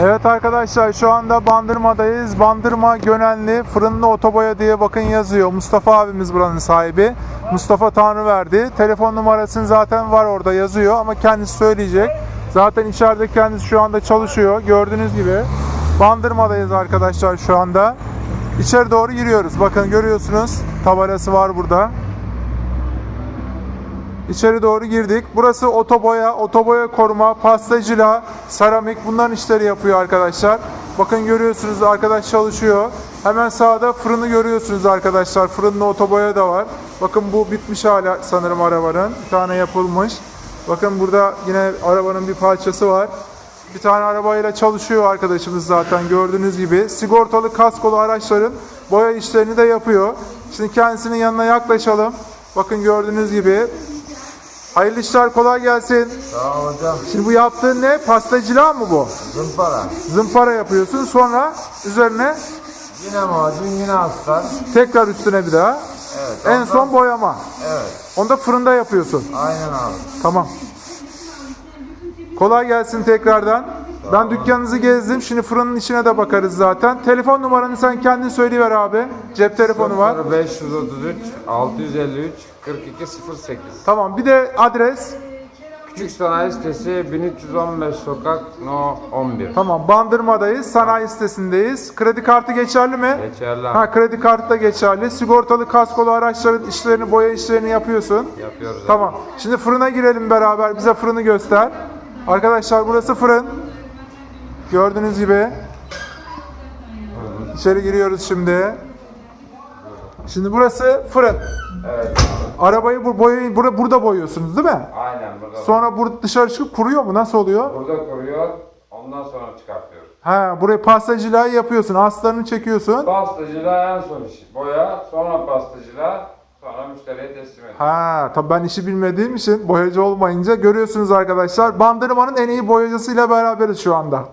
Evet arkadaşlar şu anda Bandırma'dayız. Bandırma Gönenli Fırınlı Otoboya diye bakın yazıyor. Mustafa abimiz buranın sahibi. Mustafa Tanrıverdi. Telefon numarasını zaten var orada yazıyor ama kendisi söyleyecek. Zaten içeride kendisi şu anda çalışıyor. Gördüğünüz gibi Bandırma'dayız arkadaşlar şu anda. İçeri doğru giriyoruz. Bakın görüyorsunuz tabelası var burada. İçeri doğru girdik. Burası otoboya, otoboya koruma, pastacılığa, seramik bunların işleri yapıyor arkadaşlar. Bakın görüyorsunuz arkadaş çalışıyor. Hemen sağda fırını görüyorsunuz arkadaşlar. Fırında otoboya da var. Bakın bu bitmiş hala sanırım arabanın. Bir tane yapılmış. Bakın burada yine arabanın bir parçası var. Bir tane arabayla çalışıyor arkadaşımız zaten gördüğünüz gibi. Sigortalı kaskolu araçların boya işlerini de yapıyor. Şimdi kendisinin yanına yaklaşalım. Bakın gördüğünüz gibi Hayırlı işler kolay gelsin. Sağ ol hocam. Şimdi bu yaptığın ne? Pastacılığa mı bu? Zımpara. Zımpara yapıyorsun sonra üzerine Yine macun yine astar. tekrar üstüne bir daha. Evet. En ondan- son boyama. Evet. Onu da fırında yapıyorsun. Aynen abi. Tamam. Kolay gelsin tekrardan. Ben dükkanınızı gezdim. Şimdi fırının içine de bakarız zaten. Telefon numaranı sen kendin söyleyiver abi. Cep telefonu var. 533 653 4208 Tamam. Bir de adres. Küçük Sanayi Sitesi 1315 Sokak No 11 Tamam. Bandırma'dayız. Sanayi sitesindeyiz. Kredi kartı geçerli mi? Geçerli Ha kredi kartı da geçerli. Sigortalı kaskolu araçların işlerini, boya işlerini yapıyorsun. yapıyoruz. Tamam. Şimdi fırına girelim beraber. Bize fırını göster. Arkadaşlar burası fırın. Gördüğünüz gibi. İçeri giriyoruz şimdi. Şimdi burası fırın. Evet. Arabayı bu boyayı burada, burada boyuyorsunuz değil mi? Aynen burada. Sonra burada dışarı çıkıp kuruyor mu? Nasıl oluyor? Burada koruyor. Ondan sonra çıkartıyoruz. Ha, buraya pastacılığı yapıyorsun. Aslarını çekiyorsun. Pastacılığa en son iş. Boya, sonra pastacılığa, sonra müşteriye teslim ediyoruz. Ha, tabii ben işi bilmediğim için boyacı olmayınca görüyorsunuz arkadaşlar. Bandırmanın en iyi boyacısıyla beraberiz şu anda.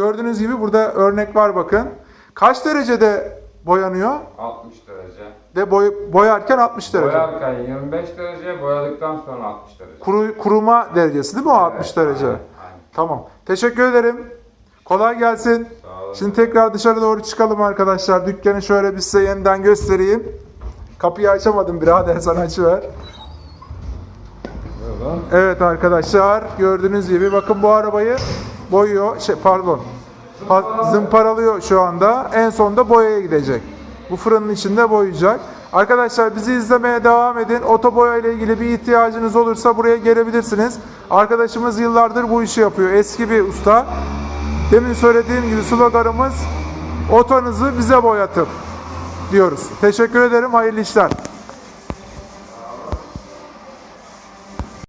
Gördüğünüz gibi burada örnek var bakın. Kaç derecede boyanıyor? 60 derece. De boy, boyarken 60 derece. Boyarken 25 derece, boyadıktan sonra 60 derece. Kuru, kuruma derecesi değil mi o 60 Evet, derece? aynen, Tamam. Teşekkür ederim. Kolay gelsin. Sağ olun. Şimdi tekrar dışarı doğru çıkalım arkadaşlar. Dükkanı şöyle bir size yeniden göstereyim. Kapıyı açamadım birader sen açıver. Evet arkadaşlar gördüğünüz gibi bakın bu arabayı boyuyor şey pardon pa- zımparalıyor şu anda en sonunda boyaya gidecek. Bu fırının içinde boyayacak. Arkadaşlar bizi izlemeye devam edin. Otoboya ile ilgili bir ihtiyacınız olursa buraya gelebilirsiniz. Arkadaşımız yıllardır bu işi yapıyor. Eski bir usta. Demin söylediğim gibi sloganımız otonuzu bize boyatın diyoruz. Teşekkür ederim. Hayırlı işler.